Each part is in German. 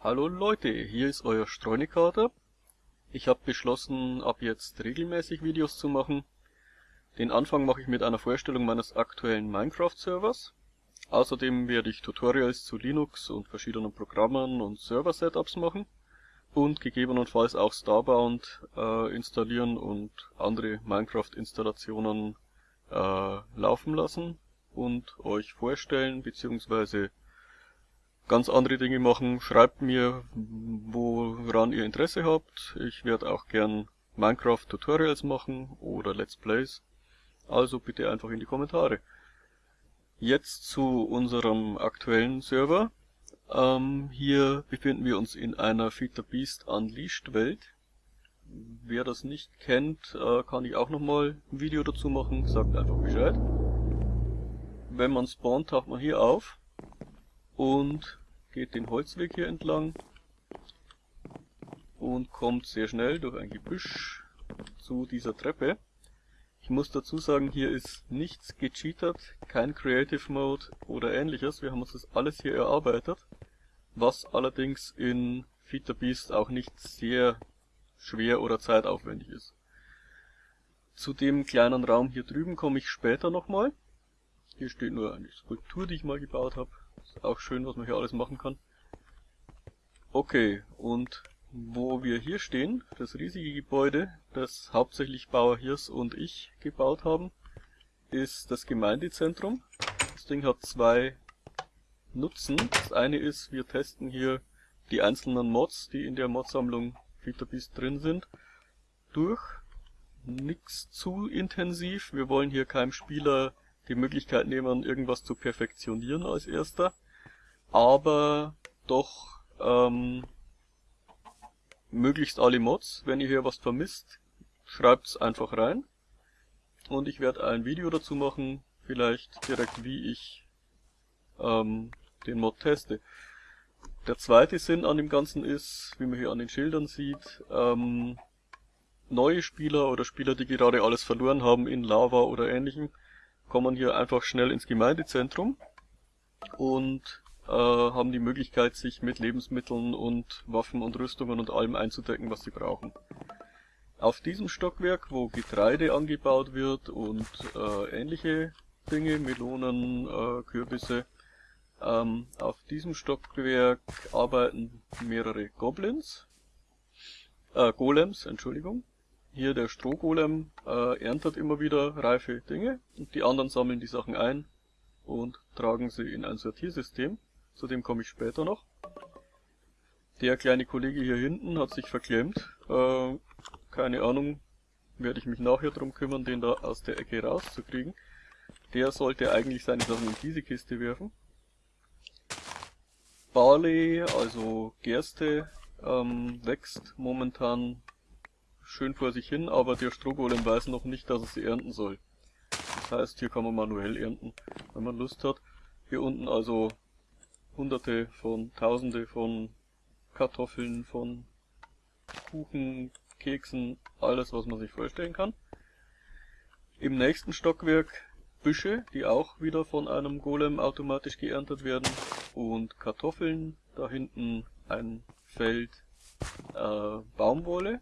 Hallo Leute, hier ist euer Streunekater. Ich habe beschlossen, ab jetzt regelmäßig Videos zu machen. Den Anfang mache ich mit einer Vorstellung meines aktuellen Minecraft-Servers. Außerdem werde ich Tutorials zu Linux und verschiedenen Programmen und Server-Setups machen und gegebenenfalls auch Starbound äh, installieren und andere Minecraft-Installationen äh, laufen lassen und euch vorstellen bzw ganz andere Dinge machen, schreibt mir, woran ihr Interesse habt. Ich werde auch gern Minecraft Tutorials machen oder Let's Plays. Also bitte einfach in die Kommentare. Jetzt zu unserem aktuellen Server. Ähm, hier befinden wir uns in einer Feed the Beast Unleashed Welt. Wer das nicht kennt, äh, kann ich auch nochmal ein Video dazu machen, sagt einfach Bescheid. Wenn man spawnt, taucht man hier auf und geht den Holzweg hier entlang und kommt sehr schnell durch ein Gebüsch zu dieser Treppe. Ich muss dazu sagen, hier ist nichts gecheatert, kein Creative Mode oder ähnliches. Wir haben uns das alles hier erarbeitet, was allerdings in Feed the Beast auch nicht sehr schwer oder zeitaufwendig ist. Zu dem kleinen Raum hier drüben komme ich später nochmal. Hier steht nur eine Skulptur, die ich mal gebaut habe. Ist auch schön, was man hier alles machen kann. Okay, und wo wir hier stehen, das riesige Gebäude, das hauptsächlich Bauer Hirs und ich gebaut haben, ist das Gemeindezentrum. Das Ding hat zwei Nutzen. Das eine ist, wir testen hier die einzelnen Mods, die in der Modsammlung FeederBeast drin sind, durch. Nix zu intensiv. Wir wollen hier keinem Spieler die Möglichkeit nehmen, irgendwas zu perfektionieren als erster, aber doch ähm, möglichst alle Mods. Wenn ihr hier was vermisst, schreibt's einfach rein. Und ich werde ein Video dazu machen, vielleicht direkt wie ich ähm, den Mod teste. Der zweite Sinn an dem Ganzen ist, wie man hier an den Schildern sieht, ähm, neue Spieler oder Spieler, die gerade alles verloren haben in Lava oder ähnlichem, kommen hier einfach schnell ins Gemeindezentrum und äh, haben die Möglichkeit, sich mit Lebensmitteln und Waffen und Rüstungen und allem einzudecken, was sie brauchen. Auf diesem Stockwerk, wo Getreide angebaut wird und äh, ähnliche Dinge, Melonen, äh, Kürbisse, ähm, auf diesem Stockwerk arbeiten mehrere Goblins, äh, Golems, Entschuldigung, hier der Strohgolem äh, erntet immer wieder reife Dinge und die anderen sammeln die Sachen ein und tragen sie in ein Sortiersystem. Zu dem komme ich später noch. Der kleine Kollege hier hinten hat sich verklemmt. Äh, keine Ahnung, werde ich mich nachher drum kümmern, den da aus der Ecke rauszukriegen. Der sollte eigentlich seine Sachen in diese Kiste werfen. Barley, also Gerste, ähm, wächst momentan schön vor sich hin, aber der Strohgolem weiß noch nicht, dass er sie ernten soll. Das heißt, hier kann man manuell ernten, wenn man Lust hat. Hier unten also hunderte von, tausende von Kartoffeln, von Kuchen, Keksen, alles was man sich vorstellen kann. Im nächsten Stockwerk Büsche, die auch wieder von einem Golem automatisch geerntet werden und Kartoffeln, da hinten ein Feld äh, Baumwolle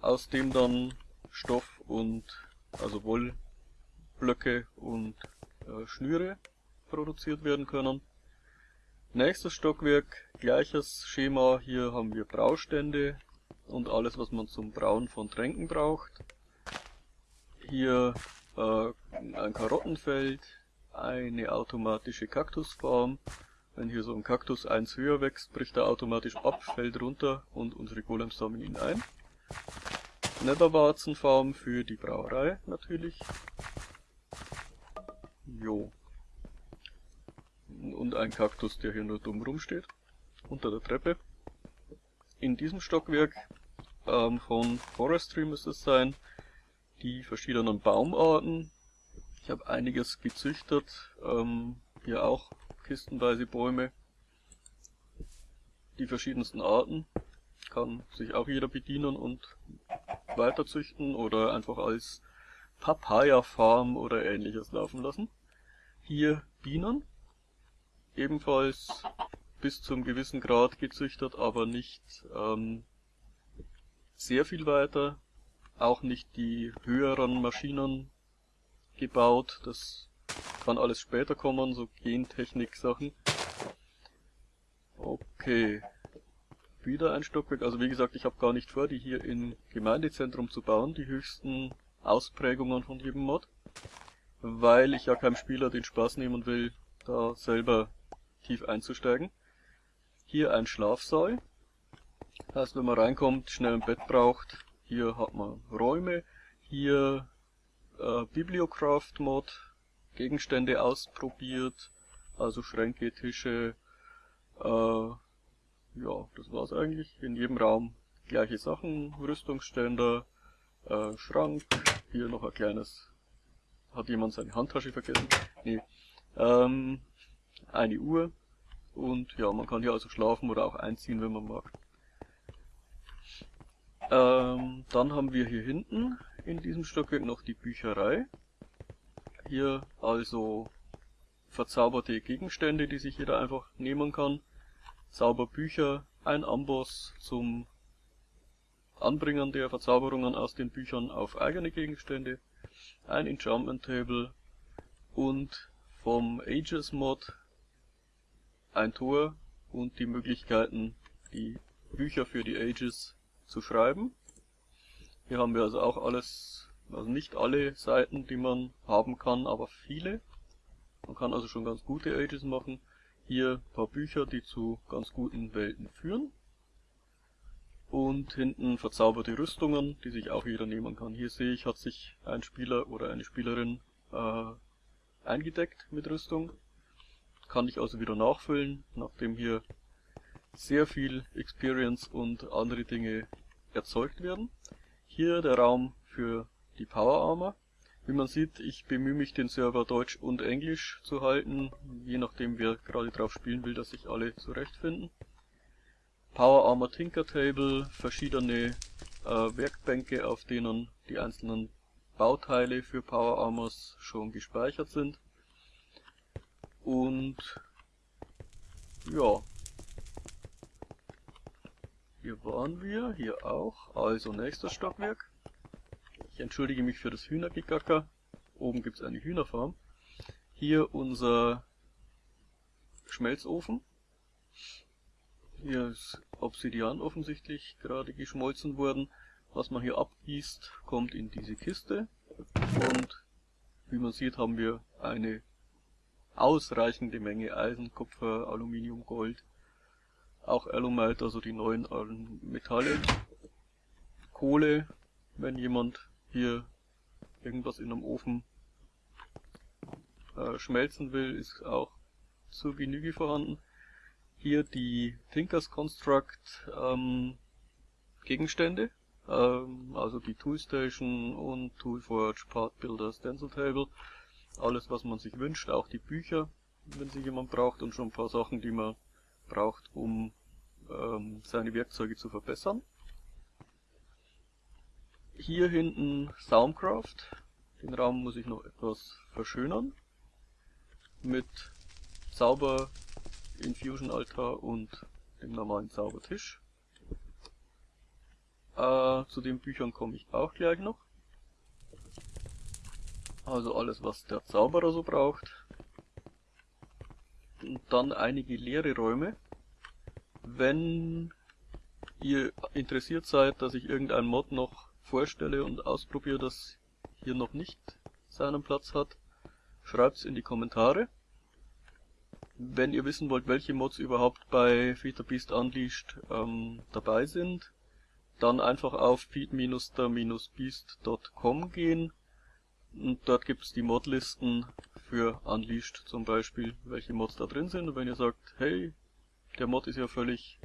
aus dem dann Stoff und also Wollblöcke und äh, Schnüre produziert werden können. Nächstes Stockwerk, gleiches Schema, hier haben wir Braustände und alles was man zum Brauen von Tränken braucht. Hier äh, ein Karottenfeld, eine automatische Kaktusfarm. Wenn hier so ein Kaktus eins höher wächst, bricht er automatisch ab, fällt runter und unsere Golems sammeln ihn ein. Netherwarzenfarm für die Brauerei natürlich. Jo. Und ein Kaktus, der hier nur dumm rumsteht. Unter der Treppe. In diesem Stockwerk ähm, von Forestry müsste es sein, die verschiedenen Baumarten. Ich habe einiges gezüchtet. Ähm, hier auch kistenweise Bäume. Die verschiedensten Arten. Kann sich auch jeder bedienen und weiterzüchten oder einfach als Papaya-Farm oder ähnliches laufen lassen. Hier Bienen, ebenfalls bis zum gewissen Grad gezüchtet, aber nicht ähm, sehr viel weiter. Auch nicht die höheren Maschinen gebaut. Das kann alles später kommen, so Gentechnik-Sachen. Okay. Wieder ein Stockwerk. Also wie gesagt, ich habe gar nicht vor, die hier im Gemeindezentrum zu bauen, die höchsten Ausprägungen von jedem Mod. Weil ich ja keinem Spieler den Spaß nehmen will, da selber tief einzusteigen. Hier ein Schlafsaal. Heißt, wenn man reinkommt, schnell ein Bett braucht. Hier hat man Räume. Hier äh, Bibliocraft-Mod. Gegenstände ausprobiert. Also Schränke, Tische. Äh, ja, das war's eigentlich. In jedem Raum gleiche Sachen. Rüstungsständer, äh, Schrank. Hier noch ein kleines... Hat jemand seine Handtasche vergessen? Nee. Ähm, eine Uhr. Und ja, man kann hier also schlafen oder auch einziehen, wenn man mag. Ähm, dann haben wir hier hinten in diesem Stockwerk noch die Bücherei. Hier also verzauberte Gegenstände, die sich jeder einfach nehmen kann. Zauberbücher, ein Amboss zum Anbringen der Verzauberungen aus den Büchern auf eigene Gegenstände, ein Enchantment Table und vom Ages Mod ein Tor und die Möglichkeiten, die Bücher für die Ages zu schreiben. Hier haben wir also auch alles, also nicht alle Seiten, die man haben kann, aber viele. Man kann also schon ganz gute Ages machen. Hier ein paar Bücher, die zu ganz guten Welten führen. Und hinten verzauberte Rüstungen, die sich auch jeder nehmen kann. Hier sehe ich, hat sich ein Spieler oder eine Spielerin äh, eingedeckt mit Rüstung. Kann ich also wieder nachfüllen, nachdem hier sehr viel Experience und andere Dinge erzeugt werden. Hier der Raum für die Power Armor. Wie man sieht, ich bemühe mich den Server Deutsch und Englisch zu halten, je nachdem wer gerade drauf spielen will, dass sich alle zurechtfinden. Power Armor Tinker Table, verschiedene äh, Werkbänke, auf denen die einzelnen Bauteile für Power Armors schon gespeichert sind. Und ja, hier waren wir, hier auch, also nächstes Stockwerk. Ich entschuldige mich für das Hühnergegacker. Oben gibt es eine Hühnerfarm. Hier unser Schmelzofen. Hier ist Obsidian offensichtlich gerade geschmolzen worden. Was man hier abgießt, kommt in diese Kiste. Und wie man sieht, haben wir eine ausreichende Menge Eisen, Kupfer, Aluminium, Gold, auch Alumite, also die neuen Metalle, Kohle, wenn jemand hier irgendwas in einem Ofen äh, schmelzen will, ist auch zur Genüge vorhanden. Hier die Thinkers Construct ähm, Gegenstände, ähm, also die Toolstation und Toolforge, Part Builder, Stencil Table alles was man sich wünscht, auch die Bücher, wenn sie jemand braucht und schon ein paar Sachen, die man braucht, um ähm, seine Werkzeuge zu verbessern. Hier hinten Soundcraft. Den Raum muss ich noch etwas verschönern. Mit Zauber Infusion Altar und dem normalen Zaubertisch. Äh, zu den Büchern komme ich auch gleich noch. Also alles, was der Zauberer so braucht. Und dann einige leere Räume. Wenn ihr interessiert seid, dass ich irgendein Mod noch vorstelle und ausprobiere, das hier noch nicht seinen Platz hat, schreibt's in die Kommentare. Wenn ihr wissen wollt, welche Mods überhaupt bei Feed Beast Unleashed ähm, dabei sind, dann einfach auf feed-the-beast.com gehen und dort gibt es die Modlisten für Unleashed zum Beispiel, welche Mods da drin sind. Und wenn ihr sagt, hey, der Mod ist ja völlig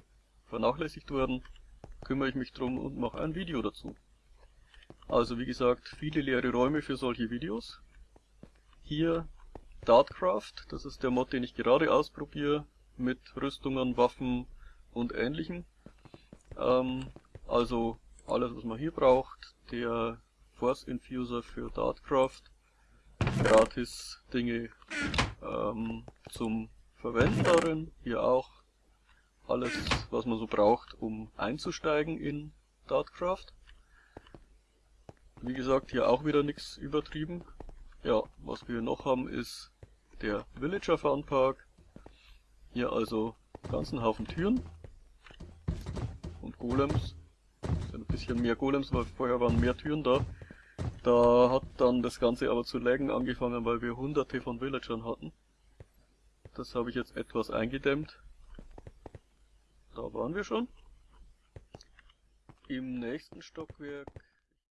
vernachlässigt worden, kümmere ich mich drum und mache ein Video dazu. Also wie gesagt, viele leere Räume für solche Videos. Hier Dartcraft, das ist der Mod, den ich gerade ausprobiere, mit Rüstungen, Waffen und ähnlichem. Ähm, also alles, was man hier braucht. Der Force Infuser für Dartcraft. Gratis Dinge ähm, zum Verwenden darin. Hier auch alles, was man so braucht, um einzusteigen in Dartcraft. Wie gesagt, hier auch wieder nichts übertrieben. Ja, was wir noch haben ist der Villager Fun Park. Hier also ganzen Haufen Türen und Golems. Ein bisschen mehr Golems, weil vorher waren mehr Türen da. Da hat dann das Ganze aber zu laggen angefangen, weil wir hunderte von Villagern hatten. Das habe ich jetzt etwas eingedämmt. Da waren wir schon. Im nächsten Stockwerk